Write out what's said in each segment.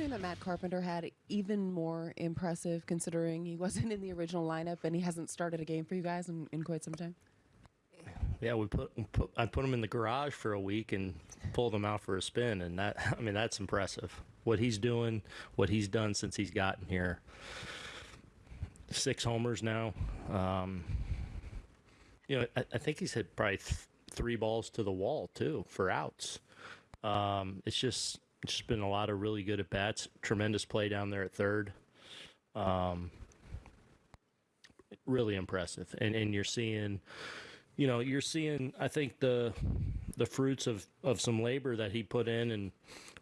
afternoon that Matt Carpenter had even more impressive considering he wasn't in the original lineup and he hasn't started a game for you guys in, in quite some time? Yeah, we put, put I put him in the garage for a week and pulled him out for a spin, and that I mean that's impressive. What he's doing, what he's done since he's gotten here. Six homers now. Um, you know, I, I think he's hit probably th- three balls to the wall too for outs. Um, it's just just been a lot of really good at bats. Tremendous play down there at third. Um, really impressive, and and you're seeing, you know, you're seeing. I think the the fruits of of some labor that he put in and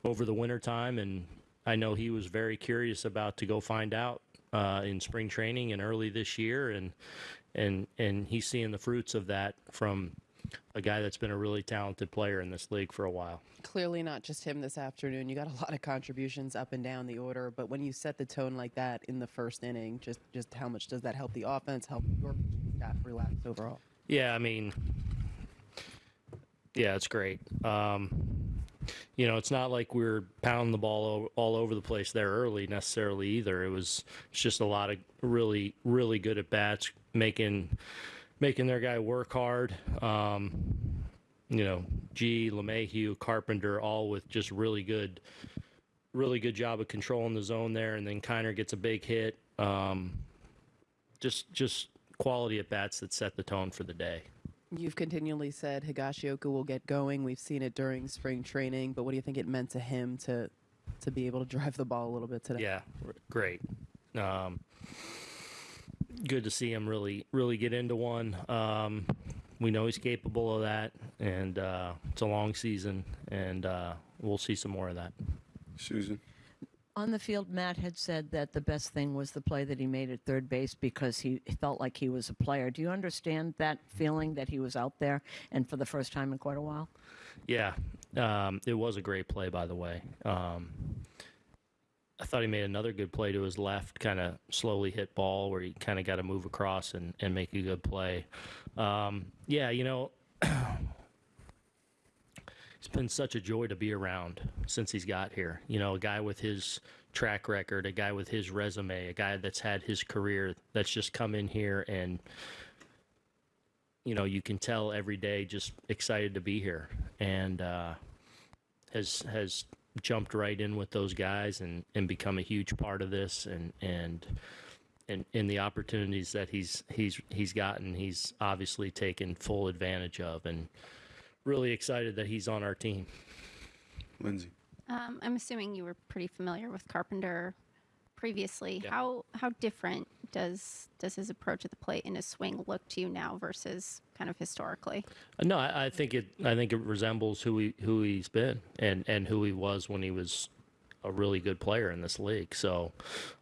over the winter time, and I know he was very curious about to go find out uh, in spring training and early this year, and and and he's seeing the fruits of that from a guy that's been a really talented player in this league for a while. Clearly not just him this afternoon. You got a lot of contributions up and down the order, but when you set the tone like that in the first inning, just just how much does that help the offense, help your staff relax overall? Yeah, I mean, yeah, it's great. Um, you know, it's not like we're pounding the ball all over the place there early necessarily either. It was it's just a lot of really, really good at bats, making making their guy work hard. Um, you know, G, LeMahieu, Carpenter, all with just really good, really good job of controlling the zone there. And then Kiner gets a big hit. Um, just, just quality at bats that set the tone for the day. You've continually said Higashioka will get going. We've seen it during spring training, but what do you think it meant to him to to be able to drive the ball a little bit today? Yeah, great. Um, good to see him really really get into one. Um, we know he's capable of that, and uh, it's a long season, and uh, we'll see some more of that. Susan. On the field, Matt had said that the best thing was the play that he made at third base because he felt like he was a player. Do you understand that feeling that he was out there and for the first time in quite a while? Yeah, um, it was a great play, by the way. Um, I thought he made another good play to his left, kind of slowly hit ball where he kind of got to move across and, and make a good play. Um, yeah, you know, it's been such a joy to be around since he's got here. You know, a guy with his track record, a guy with his resume, a guy that's had his career that's just come in here and you know, you can tell every day just excited to be here and uh, has has jumped right in with those guys and, and become a huge part of this and and and in the opportunities that he's he's he's gotten, he's obviously taken full advantage of and really excited that he's on our team. Lindsay. Um, I'm assuming you were pretty familiar with Carpenter previously. Yeah. How how different does does his approach at the plate and his swing look to you now versus kind of historically? Uh, No, I, I think it. I think it resembles who he who he's been and and who he was when he was a really good player in this league. So,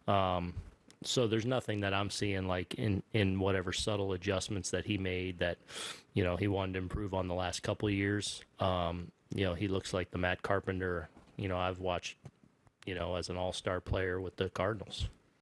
um, so there's nothing that I'm seeing like in in whatever subtle adjustments that he made that, you know, he wanted to improve on the last couple of years. Um, you know, he looks like the Matt Carpenter. You know, I've watched. You know, as an all-star player with the Cardinals.